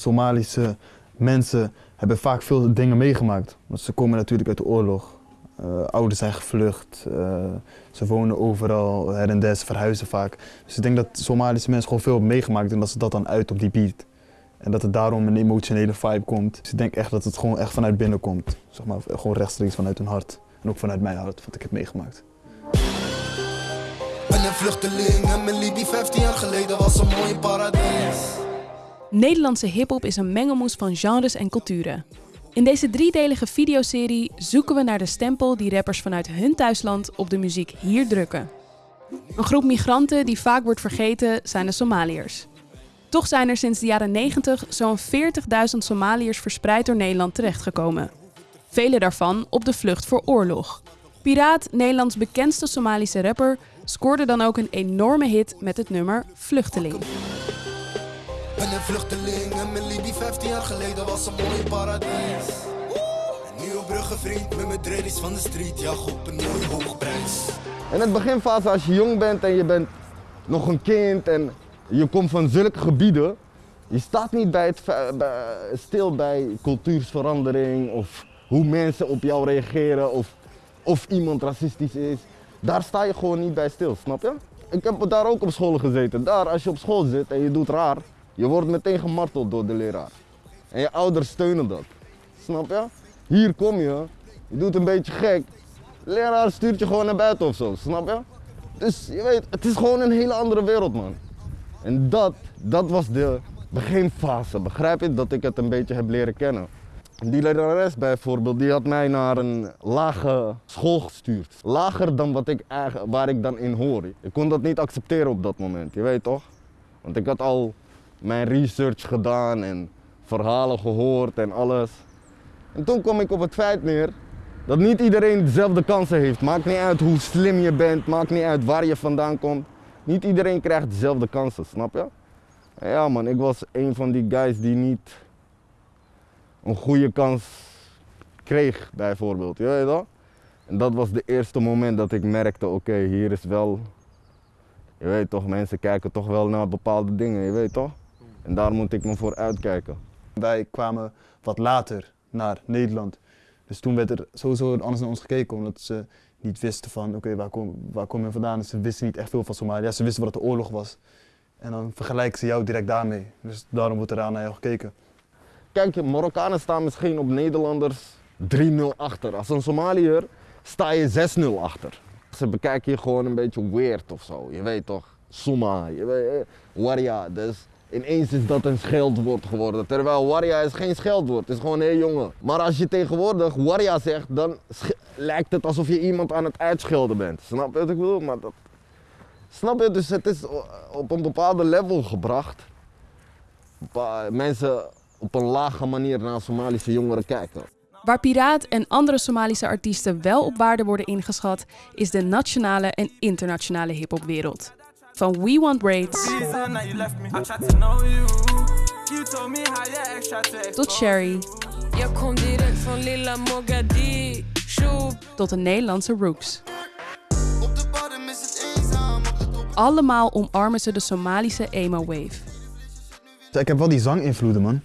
Somalische mensen hebben vaak veel dingen meegemaakt. Want ze komen natuurlijk uit de oorlog. Uh, ouders zijn gevlucht, uh, ze wonen overal, her en ze verhuizen vaak. Dus ik denk dat Somalische mensen gewoon veel hebben meegemaakt en dat ze dat dan uit op die beat. En dat het daarom een emotionele vibe komt. Dus ik denk echt dat het gewoon echt vanuit binnen komt. Zeg maar, gewoon rechtstreeks vanuit hun hart. En ook vanuit mijn hart, wat ik heb meegemaakt. Ben een vluchteling en mijn Libi 15 jaar geleden was een mooie paradijs. Nederlandse hiphop is een mengelmoes van genres en culturen. In deze driedelige videoserie zoeken we naar de stempel die rappers vanuit hun thuisland op de muziek hier drukken. Een groep migranten die vaak wordt vergeten zijn de Somaliërs. Toch zijn er sinds de jaren 90 zo'n 40.000 Somaliërs verspreid door Nederland terechtgekomen. Vele daarvan op de vlucht voor oorlog. Piraat, Nederlands bekendste Somalische rapper, scoorde dan ook een enorme hit met het nummer Vluchteling. Vluchteling en mijn Libi 15 jaar geleden was een mooie paradijs. En nu op vriend met mijn dreadies van de street, ja op een mooie hoogprijs. In het beginfase als je jong bent en je bent nog een kind en je komt van zulke gebieden, je staat niet bij het, stil bij cultuursverandering of hoe mensen op jou reageren of of iemand racistisch is. Daar sta je gewoon niet bij stil, snap je? Ik heb daar ook op school gezeten. Daar, als je op school zit en je doet raar, je wordt meteen gemarteld door de leraar. En je ouders steunen dat. Snap je? Hier kom je, je doet een beetje gek. De leraar stuurt je gewoon naar buiten of zo, snap je? Dus je weet, het is gewoon een hele andere wereld, man. En dat, dat was de beginfase, begrijp je? Dat ik het een beetje heb leren kennen. Die lerares bijvoorbeeld, die had mij naar een lage school gestuurd. Lager dan wat ik, waar ik dan in hoor. Ik kon dat niet accepteren op dat moment, je weet toch? Want ik had al mijn research gedaan en verhalen gehoord en alles. En toen kwam ik op het feit neer dat niet iedereen dezelfde kansen heeft. Maakt niet uit hoe slim je bent, maakt niet uit waar je vandaan komt. Niet iedereen krijgt dezelfde kansen, snap je? ja man, ik was een van die guys die niet een goede kans kreeg, bijvoorbeeld. Je weet dat? En dat was de eerste moment dat ik merkte, oké, hier is wel, je weet toch, mensen kijken toch wel naar bepaalde dingen, je weet toch? En daar moet ik me voor uitkijken. Wij kwamen wat later naar Nederland. Dus toen werd er sowieso anders naar ons gekeken, omdat ze niet wisten van, oké, waar, kom, waar kom je vandaan? Ze wisten niet echt veel van Somalië. Ja, ze wisten wat de oorlog was. En dan vergelijken ze jou direct daarmee. Dus daarom wordt er aan naar jou gekeken. Kijk, Marokkanen staan misschien op Nederlanders 3-0 achter. Als een Somaliër sta je 6-0 achter. Ze bekijken je gewoon een beetje weird of zo. Je weet toch, Soma, je weet, eh, Waria. Dus ineens is dat een scheldwoord geworden. Terwijl Waria is geen scheldwoord, het is gewoon heel jongen. Maar als je tegenwoordig Waria zegt, dan lijkt het alsof je iemand aan het uitschelden bent. Snap je wat ik bedoel? Maar dat... Snap je? Dus het is op een bepaalde level gebracht. Mensen op een lage manier naar Somalische jongeren kijken. Waar Piraat en andere Somalische artiesten wel op waarde worden ingeschat, is de nationale en internationale hiphopwereld. Van We Want Braids tot Sherry tot de Nederlandse Rooks. Allemaal omarmen ze de Somalische emo-wave. Ik heb wel die zanginvloeden, man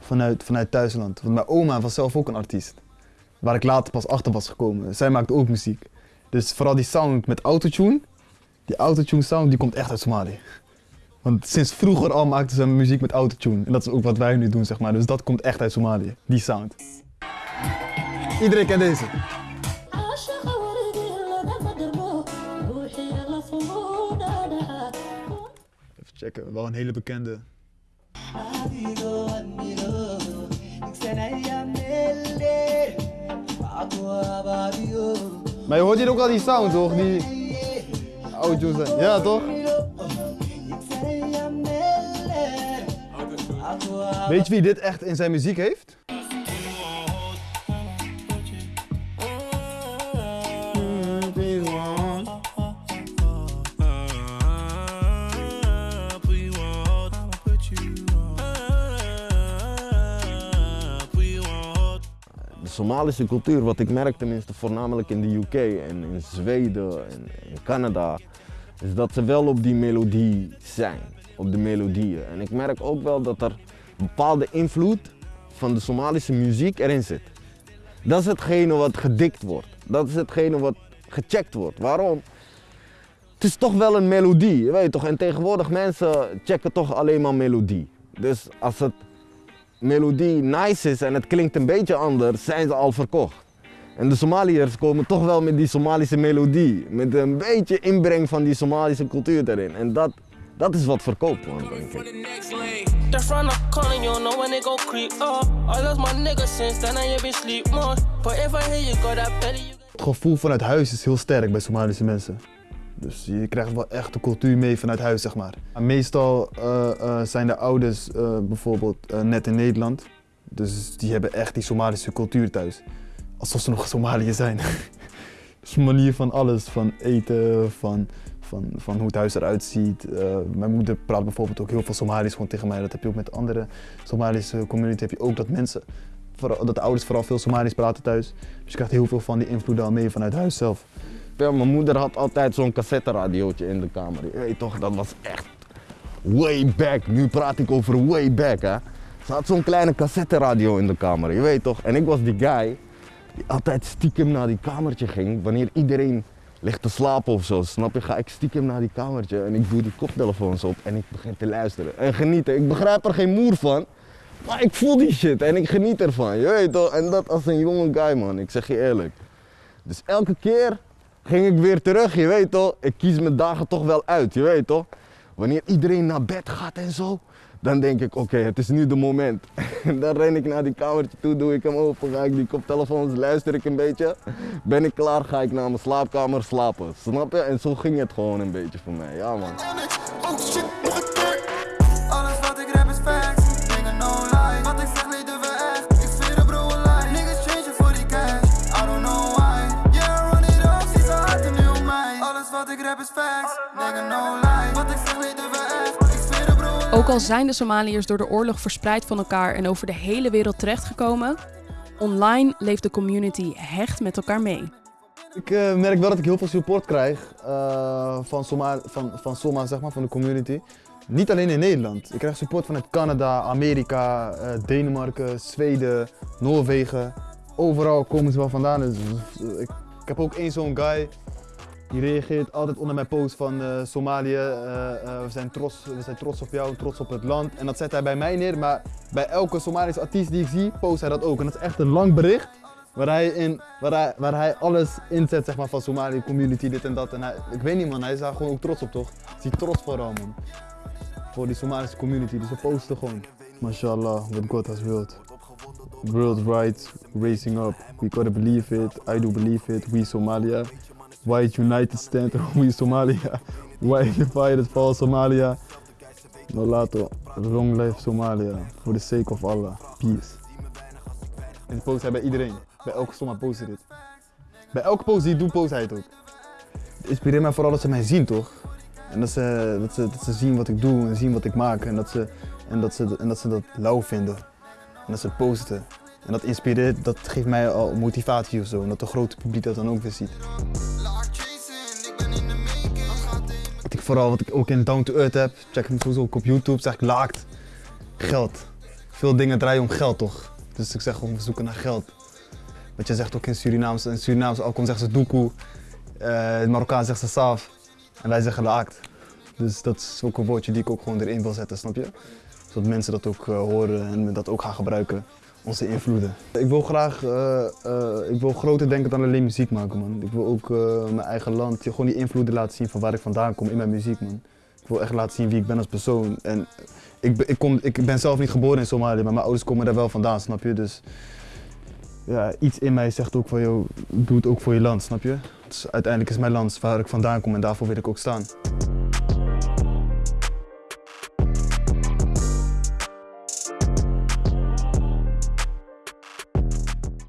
vanuit, vanuit thuisland. Want mijn oma was zelf ook een artiest. Waar ik later pas achter was gekomen. Zij maakt ook muziek. Dus vooral die sound met autotune. Die autotune sound die komt echt uit Somalië. Want sinds vroeger al maakten ze muziek met autotune. En dat is ook wat wij nu doen, zeg maar. Dus dat komt echt uit Somalië, die sound. Iedereen kent deze. Even checken, wel een hele bekende. Maar je hoort hier ook al die sound toch? Die auto's. Ja toch? Weet je wie dit echt in zijn muziek heeft? Somalische cultuur, wat ik merk tenminste voornamelijk in de UK en in Zweden en in Canada, is dat ze wel op die melodie zijn, op de melodieën. En ik merk ook wel dat er bepaalde invloed van de Somalische muziek erin zit. Dat is hetgene wat gedikt wordt. Dat is hetgene wat gecheckt wordt. Waarom? Het is toch wel een melodie, je weet toch? En tegenwoordig mensen checken toch alleen maar melodie. Dus als het melodie nice is en het klinkt een beetje anders, zijn ze al verkocht. En de Somaliërs komen toch wel met die Somalische melodie. Met een beetje inbreng van die Somalische cultuur erin. En dat, dat is wat verkoopt, man, denk ik. Het gevoel vanuit huis is heel sterk bij Somalische mensen. Dus je krijgt wel echt de cultuur mee vanuit huis, zeg maar. Meestal eh, eh, zijn de ouders eh, bijvoorbeeld net in Nederland. Dus die hebben echt die Somalische cultuur thuis. Alsof ze nog Somalië zijn. dus manier van alles, van eten, van, van, van hoe het huis eruit ziet. Mijn moeder praat bijvoorbeeld ook heel veel Somalisch gewoon tegen mij. Dat heb je ook met andere Somalische community. Heb je ook dat mensen, dat de ouders vooral veel Somalisch praten thuis. Dus je krijgt heel veel van die invloeden al mee vanuit huis zelf. Ja, mijn moeder had altijd zo'n cassetteradiootje in de kamer. Je weet toch, dat was echt way back. Nu praat ik over way back, hè. Ze had zo'n kleine cassetteradio in de kamer, je weet toch. En ik was die guy die altijd stiekem naar die kamertje ging. Wanneer iedereen ligt te slapen of zo, snap je? Ga ik stiekem naar die kamertje en ik doe die koptelefoons op en ik begin te luisteren. En genieten. Ik begrijp er geen moer van. Maar ik voel die shit en ik geniet ervan, je weet toch. En dat als een jonge guy, man. Ik zeg je eerlijk. Dus elke keer ging ik weer terug, je weet toch. Ik kies mijn dagen toch wel uit, je weet toch. Wanneer iedereen naar bed gaat en zo, dan denk ik, oké, het is nu de moment. En dan ren ik naar die kamertje toe, doe ik hem open, ga ik die koptelefoons, luister ik een beetje. Ben ik klaar, ga ik naar mijn slaapkamer slapen, snap je? En zo ging het gewoon een beetje voor mij, ja man. Is facts. Dingen no lie. Wat ik zeg weten we echt. Ik zweer de bro Ook al zijn de Somaliërs door de oorlog verspreid van elkaar en over de hele wereld terechtgekomen, online leeft de community hecht met elkaar mee. Ik eh, merk wel dat ik heel veel support krijg eh, van, Soma, van, van Soma, zeg maar, van de community. Niet alleen in Nederland. Ik krijg support vanuit Canada, Amerika, eh, Denemarken, Zweden, Noorwegen. Overal komen ze wel vandaan. Dus, ik, ik heb ook één zo'n guy. Die reageert altijd onder mijn post van eh, Somalië. eh, eh, we, zijn trots, we zijn trots op jou, trots op het land. En dat zet hij bij mij neer. Maar bij elke Somalische artiest die ik zie, post hij dat ook. En dat is echt een lang bericht. Waar hij, waar, hij, alles inzet zeg maar, van Somali community, dit en dat. En ik weet niet man, hij is daar gewoon ook trots op toch? Is trots vooral man. Voor die Somalische community, dus we posten gewoon. Mashallah, what God has willed. World rights, racing up. We gotta believe it, I do believe it, we Somalia. White United stand, we Somalia. White divided for Somalia. No lato, long life Somalia. For the sake of Allah, peace. En post hij bij iedereen. Bij elke Soma post dit. Bij elke post die ik doe, post hij het ook. Het inspireert mij vooral dat ze mij zien, toch? En dat ze, dat, ze, dat ze zien wat ik doe en zien wat ik maak. En dat ze, en dat, ze, en dat, ze dat lauw vinden. En dat ze posten. En dat inspireert, dat geeft mij al motivatie of zo. En dat de grote publiek dat dan ook weer ziet. Vooral, wat ik ook in Down to Earth heb, check hem sowieso ook op YouTube, zeg ik laakt. Geld. Veel dingen draaien om geld toch? Dus ik zeg gewoon, we zoeken naar geld. Wat je zegt ook in Surinaams, in Surinaams Alkom zeggen ze doekoe, eh in Marokkaan zeggen ze saaf en wij zeggen laakt. Dus dat is ook een woordje die ik ook gewoon erin wil zetten, snap je? Zodat mensen dat ook eh, horen en dat ook gaan gebruiken, onze invloeden. Ik wil graag, eh, eh, ik wil groter denken dan alleen muziek maken man. Ik wil ook eh, mijn eigen land, gewoon die invloeden laten zien van waar ik vandaan kom in mijn muziek man. Ik wil echt laten zien wie ik ben als persoon. En ik, ik, kom, ik ben zelf niet geboren in Somalië, maar mijn ouders komen daar wel vandaan, snap je? Dus ja, iets in mij zegt ook van, joh, doe het ook voor je land, snap je? Dus uiteindelijk is mijn land waar ik vandaan kom en daarvoor wil ik ook staan.